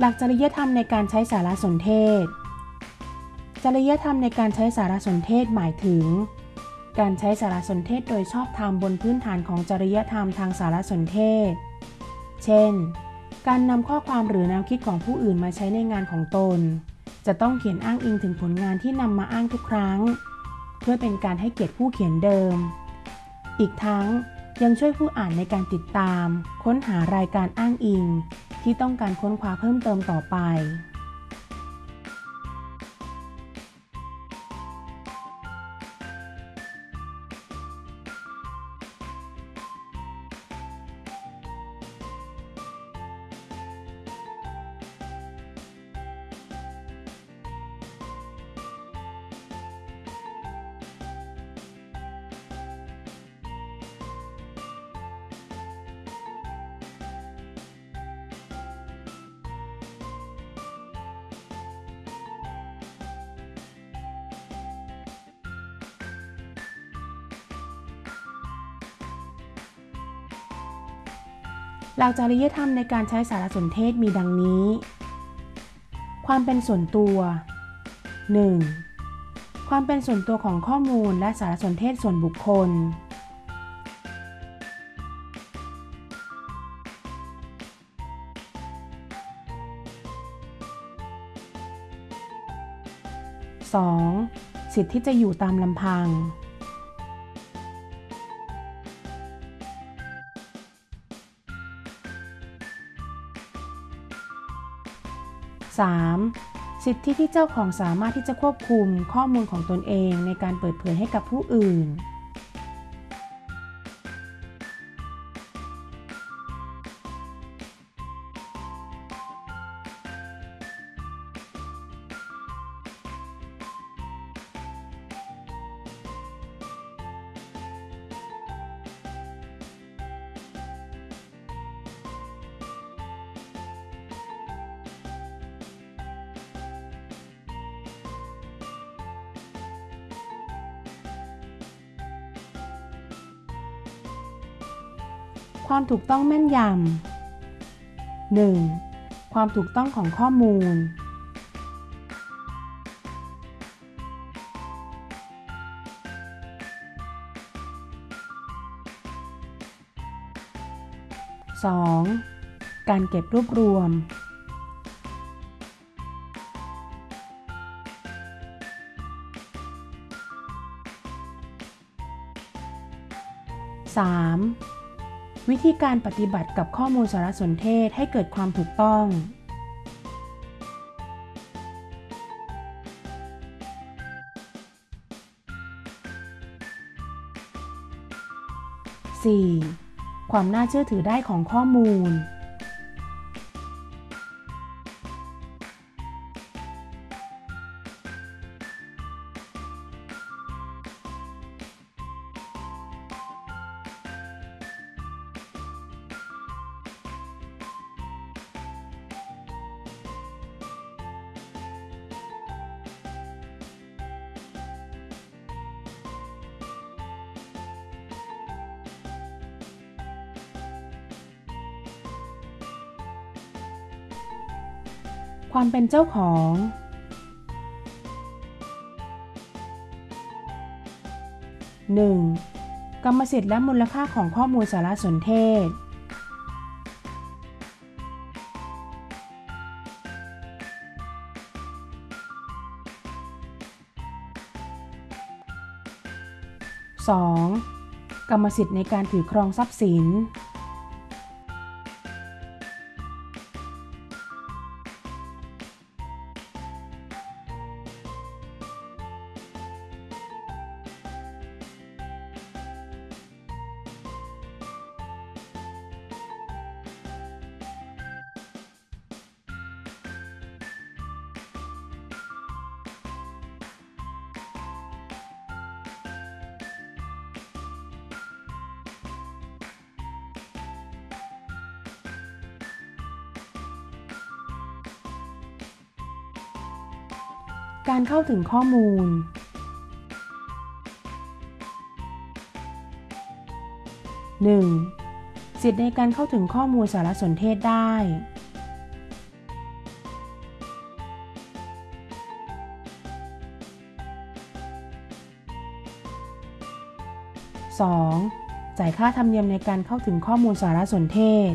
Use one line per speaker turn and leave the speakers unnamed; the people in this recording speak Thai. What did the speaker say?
หลักจริยธรรมในการใช้สารสนเทศ จริยธรรมในการใช้สารสนเทศหมายถึง การใช้สารสนเทศโดยชอบธรรมบนพื้นฐานของจริยธรรมทางสารสนเทศ เช่น การนำข้อความหรือแนวคิดของผู้อื่นมาใช้ในงานของตน จะต้องเขียนอ้างอิงถึงผลงานที่นำมาอ้างทุกครั้ง เพื่อเป็นการให้เกียรติผู้เขียนเดิม อีกทั้งยังช่วยผู้อ่านในการติดตาม ค้นหารายการอ้างอิง ที่ต้องการค้นคว้าเพิ่มเติมต่อไป หลักจริยธรรมในการใช้สารสนเทศมีดังนี้ ความเป็นส่วนตัว 1. ความเป็นส่วนตัวของข้อมูลและสารสนเทศส่วนบุคคล 2. สิทธิที่จะอยู่ตามลำพัง 3. สิทธิที่เจ้าของสามารถที่จะควบคุมข้อมูลของตนเองในการเปิดเผยให้กับผู้อื่น ความถูกต้องแม่นยำ 1. ความถูกต้องของข้อมูล 2. การเก็บรวบรวม 3. วิธีการปฏิบัติกับข้อมูลสารสนเทศให้เกิดความถูกต้อง 4. ความน่าเชื่อถือได้ของข้อมูล ความเป็นเจ้าของ 1. กรรมสิทธิ์และมูลค่าของข้อมูลสารสนเทศ 2. กรรมสิทธิ์ในการถือครองทรัพย์สิน การเข้าถึงข้อมูล 1. สิทธิในการเข้าถึงข้อมูลสารสนเทศได้ 2. จ่ายค่าธรรมเนียมในการเข้าถึงข้อมูลสารสนเทศ